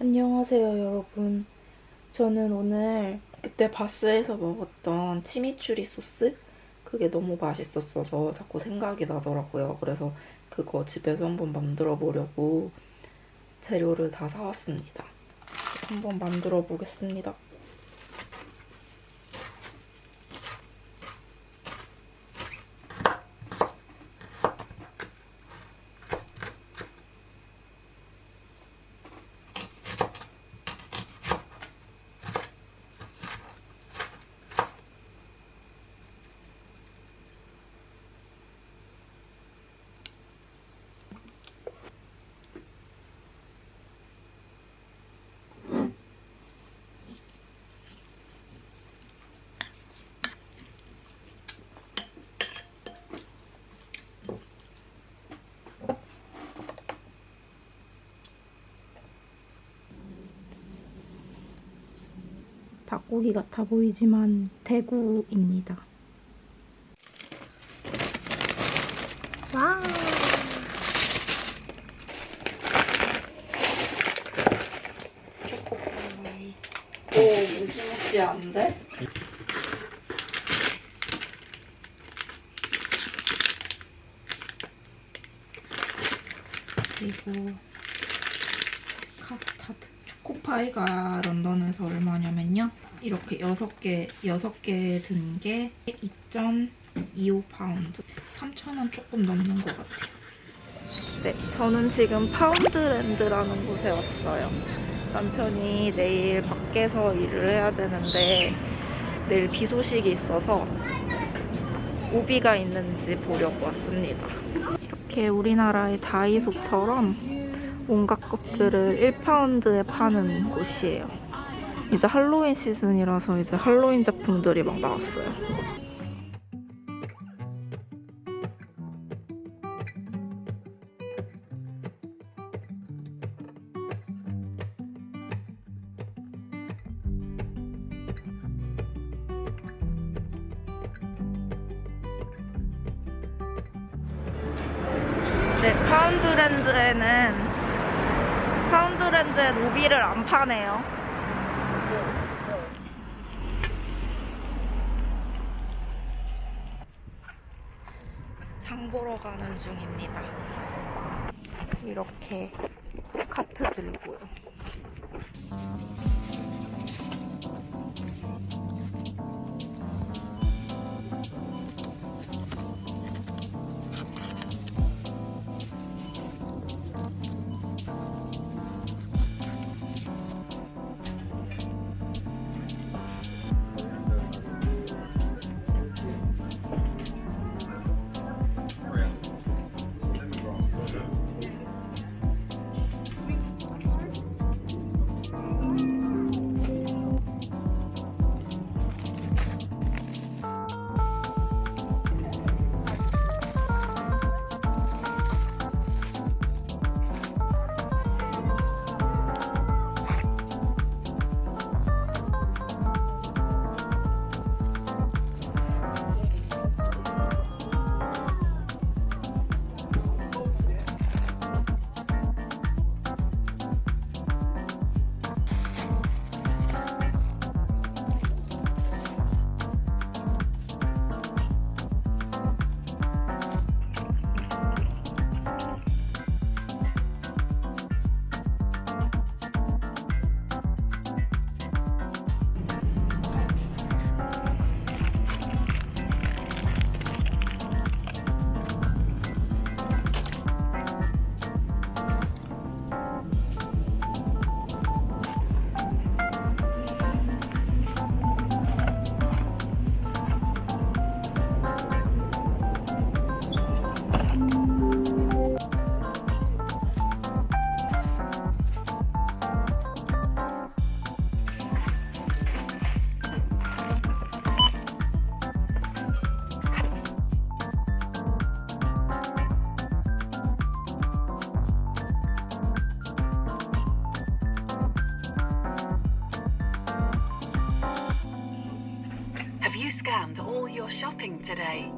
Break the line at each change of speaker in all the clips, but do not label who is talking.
안녕하세요, 여러분. 저는 오늘 그때 바스에서 먹었던 치미추리 소스? 그게 너무 맛있었어서 자꾸 생각이 나더라고요. 그래서 그거 집에서 한번 만들어 보려고 재료를 다 사왔습니다. 한번 만들어 보겠습니다. 닭고기 같아 보이지만 대구입니다. 와! 초코파이. 오, 무시무시한데? 그리고 카스타드. 초코파이가 런던에서 얼마냐면요. 이렇게 6개, 6개 든 게 2.25파운드. 3,000원 조금 넘는 것 같아요. 네, 저는 지금 Poundland라는 곳에 왔어요. 남편이 내일 밖에서 일을 해야 되는데 내일 비 소식이 있어서 우비가 있는지 보려고 왔습니다. 이렇게 우리나라의 다이소처럼 온갖 것들을 1파운드에 파는 곳이에요. 이제 할로윈 시즌이라서 이제 할로윈 제품들이 막 나왔어요. 네, 파운드랜드에는 파운드랜드에 로비를 안 파네요. 장 보러 가는 중입니다. 이렇게 카트 들고요.
shopping today?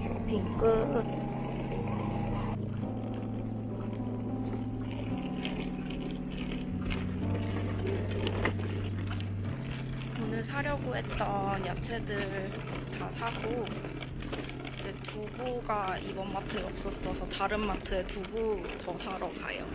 Shopping good. 오늘 사려고 했던 야채들 다 사고 이제 두부가 이번 마트에 없었어서 다른 마트에 두부 더 사러 가요.